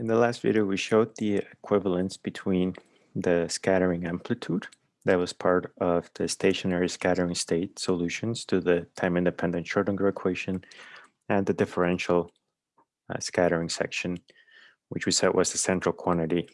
In the last video, we showed the equivalence between the scattering amplitude that was part of the stationary scattering state solutions to the time-independent Schrodinger equation and the differential uh, scattering section, which we said was the central quantity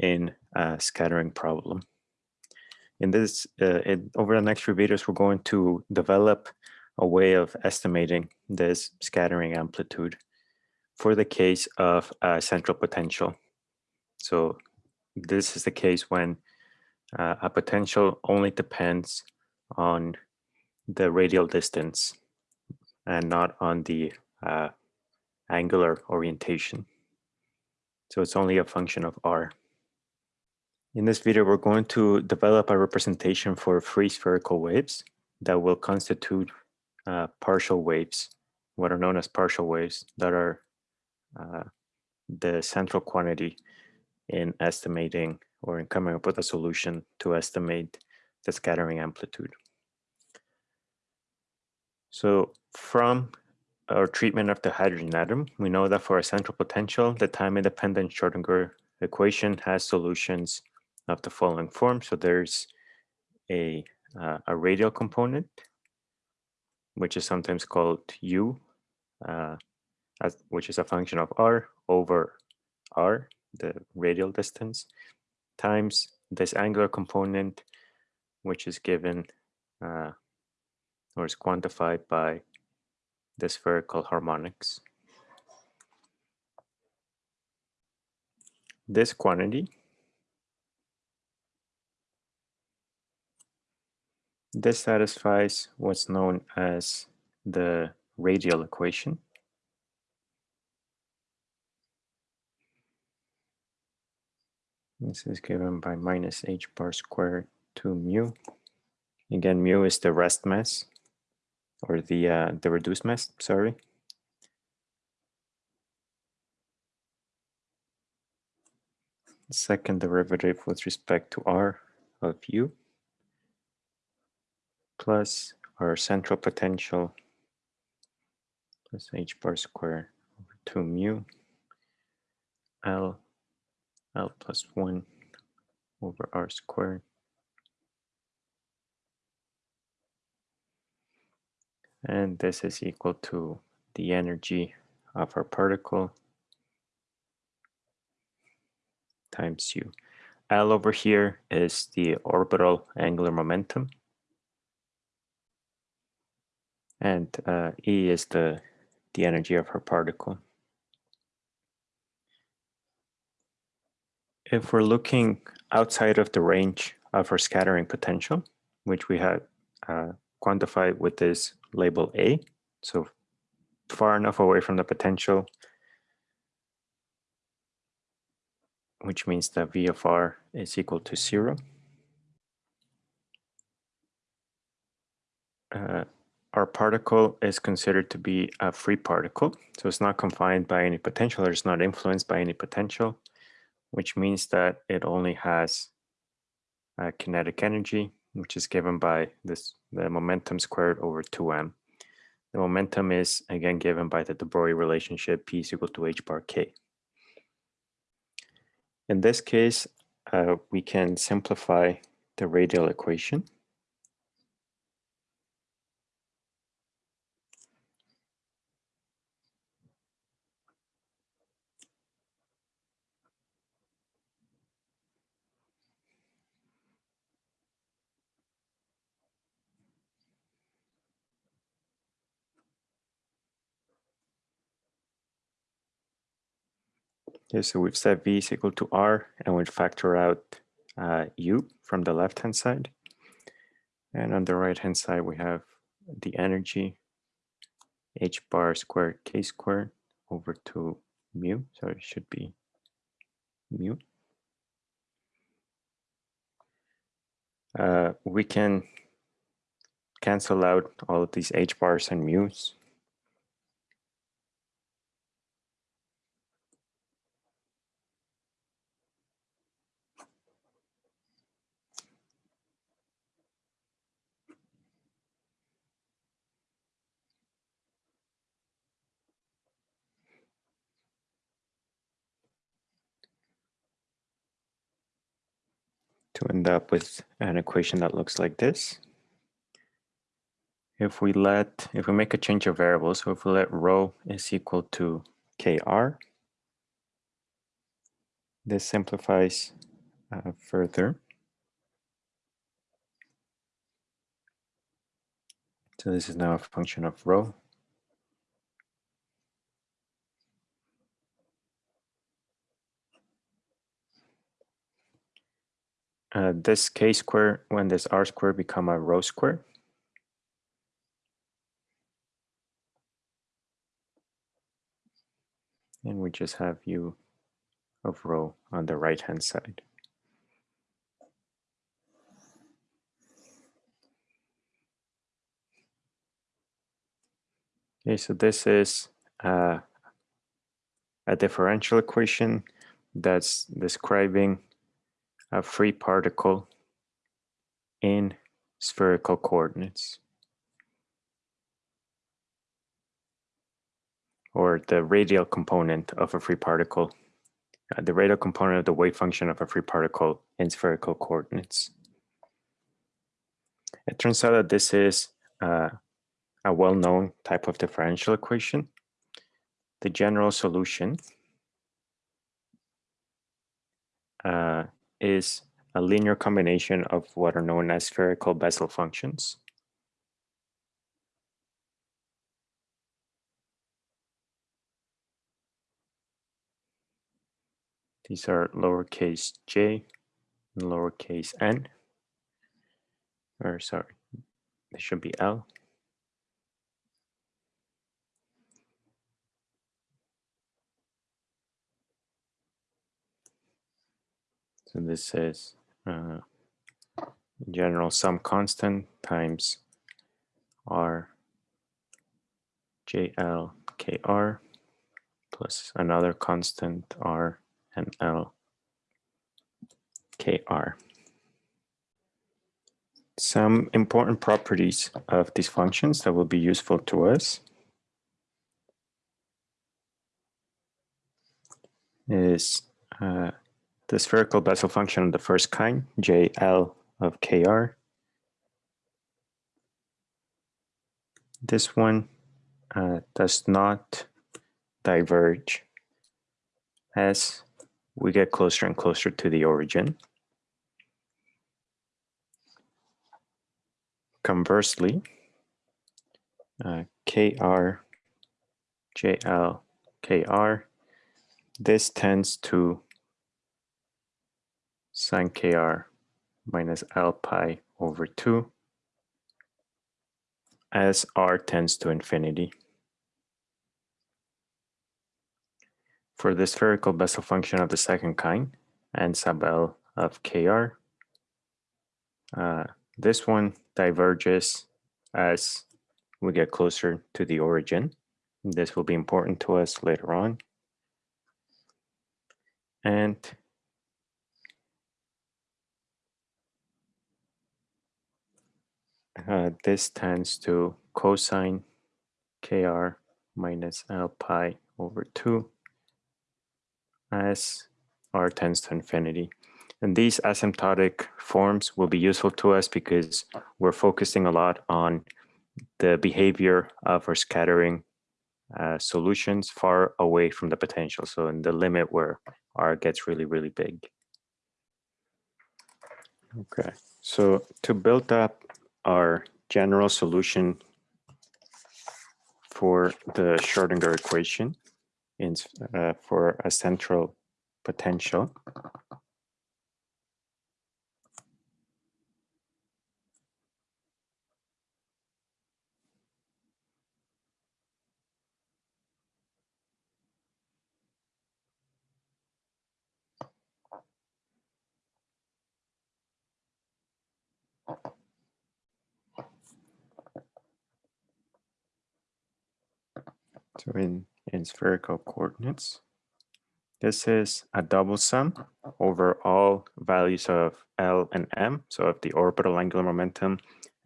in a scattering problem. In this, uh, in, over the next few videos, we're going to develop a way of estimating this scattering amplitude for the case of a central potential. So this is the case when uh, a potential only depends on the radial distance and not on the uh, angular orientation. So it's only a function of r. In this video, we're going to develop a representation for free spherical waves that will constitute uh, partial waves, what are known as partial waves that are uh, the central quantity in estimating or in coming up with a solution to estimate the scattering amplitude. So from our treatment of the hydrogen atom, we know that for a central potential, the time-independent Schrodinger equation has solutions of the following form. So there's a, uh, a radial component, which is sometimes called u, uh, as, which is a function of r over r, the radial distance, times this angular component, which is given uh, or is quantified by the spherical harmonics. This quantity, this satisfies what's known as the radial equation. This is given by minus h bar squared to mu. Again, mu is the rest mass or the uh, the reduced mass, sorry. Second derivative with respect to r of u plus our central potential plus h bar squared over 2 mu L L plus 1 over R squared. And this is equal to the energy of our particle times u. L over here is the orbital angular momentum. And uh, E is the, the energy of her particle. If we're looking outside of the range of our scattering potential, which we had uh, quantified with this label A, so far enough away from the potential, which means that V of R is equal to zero. Uh, our particle is considered to be a free particle, so it's not confined by any potential or it's not influenced by any potential which means that it only has a kinetic energy, which is given by this the momentum squared over 2m. The momentum is again given by the de Broglie relationship P is equal to h bar k. In this case, uh, we can simplify the radial equation Okay, so we've set v is equal to r, and we factor out uh, u from the left-hand side. And on the right-hand side, we have the energy h bar squared k squared over 2 mu, so it should be mu. Uh, we can cancel out all of these h bars and mu's to end up with an equation that looks like this. If we let, if we make a change of variables, so if we let rho is equal to kr, this simplifies uh, further. So this is now a function of rho. Uh, this k square when this r square become a rho square. And we just have u of rho on the right hand side. Okay, so this is uh, a differential equation that's describing a free particle in spherical coordinates. Or the radial component of a free particle, uh, the radial component of the wave function of a free particle in spherical coordinates. It turns out that this is uh, a well-known type of differential equation. The general solution uh, is a linear combination of what are known as spherical Bessel functions. These are lowercase j and lowercase n, or sorry, they should be L. So this is uh, general sum constant times R JL KR plus another constant R and L KR. Some important properties of these functions that will be useful to us is uh, the spherical Bessel function of the first kind, JL of KR. This one uh, does not diverge as we get closer and closer to the origin. Conversely, uh, KR, JL, KR, this tends to sine kr minus L pi over 2 as r tends to infinity. For the spherical Bessel function of the second kind and sub L of kr, uh, this one diverges as we get closer to the origin. This will be important to us later on. And uh, this tends to cosine kr minus L pi over 2 as r tends to infinity. And these asymptotic forms will be useful to us because we're focusing a lot on the behavior of our scattering uh, solutions far away from the potential. So in the limit where r gets really, really big. Okay, so to build up our general solution for the Schrodinger equation in, uh, for a central potential. So in, in spherical coordinates, this is a double sum over all values of L and M, so of the orbital angular momentum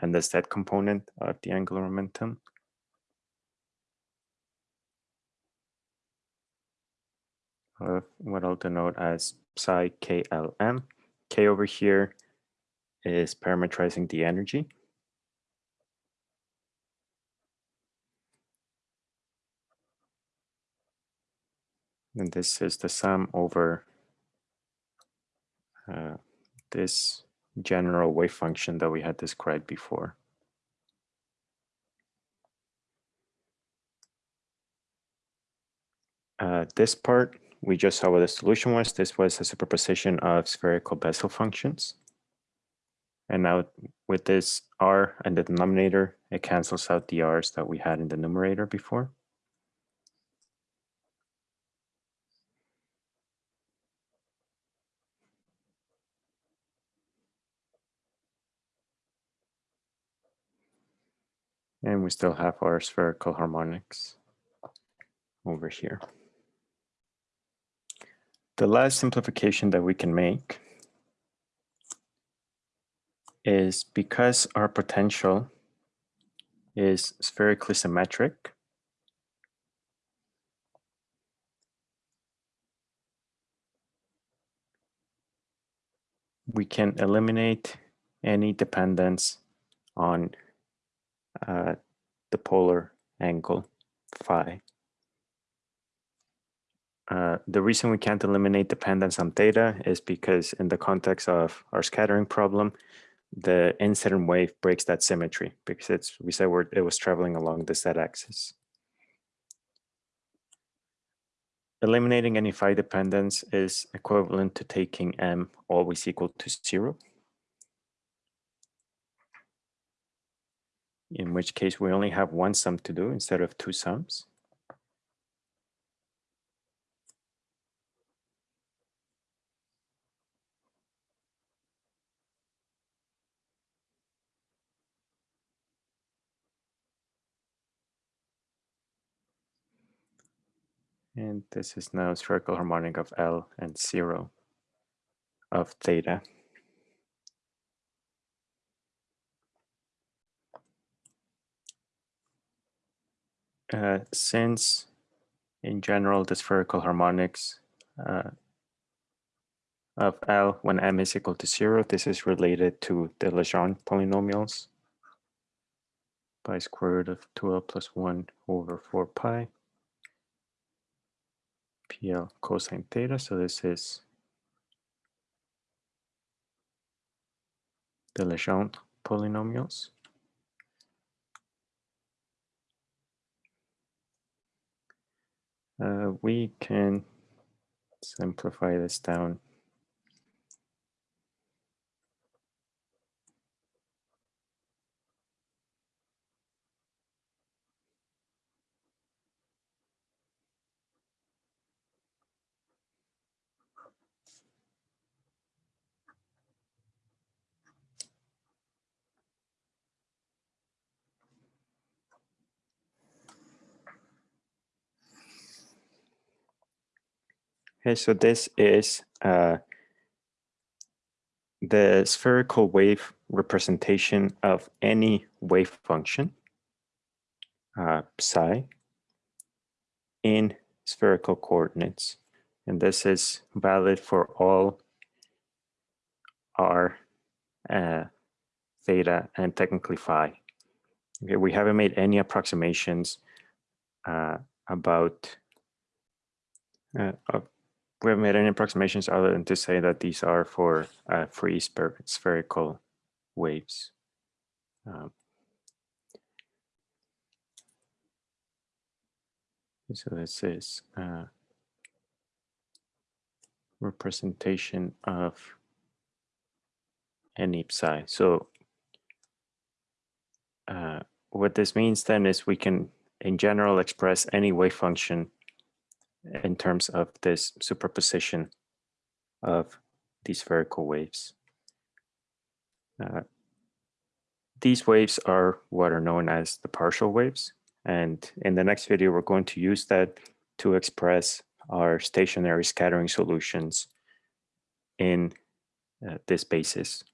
and the z component of the angular momentum. Of what I'll denote as psi KLM. K over here is parameterizing the energy. And this is the sum over uh, this general wave function that we had described before. Uh, this part, we just saw what the solution was. This was a superposition of spherical Bessel functions. And now with this r and the denominator, it cancels out the r's that we had in the numerator before. And we still have our spherical harmonics over here. The last simplification that we can make is because our potential is spherically symmetric, we can eliminate any dependence on uh, the polar angle phi. Uh, the reason we can't eliminate dependence on theta is because in the context of our scattering problem, the incident wave breaks that symmetry because it's we said it was traveling along the z-axis. Eliminating any phi dependence is equivalent to taking m always equal to zero. In which case we only have one sum to do instead of two sums. And this is now spherical harmonic of L and zero of theta. Uh, since in general the spherical harmonics uh, of L when m is equal to zero, this is related to the Legendre polynomials by square root of 2L plus 1 over 4 pi. PL cosine theta. So this is the Legendre polynomials. Uh, we can simplify this down Okay, so this is uh, the spherical wave representation of any wave function, uh, psi, in spherical coordinates. And this is valid for all r, uh, theta, and technically phi. Okay, we haven't made any approximations uh, about uh, we haven't made any approximations other than to say that these are for uh, free spherical waves. Um, so this is uh, representation of any psi. So uh, what this means then is we can in general express any wave function in terms of this superposition of these spherical waves. Uh, these waves are what are known as the partial waves. And in the next video, we're going to use that to express our stationary scattering solutions in uh, this basis.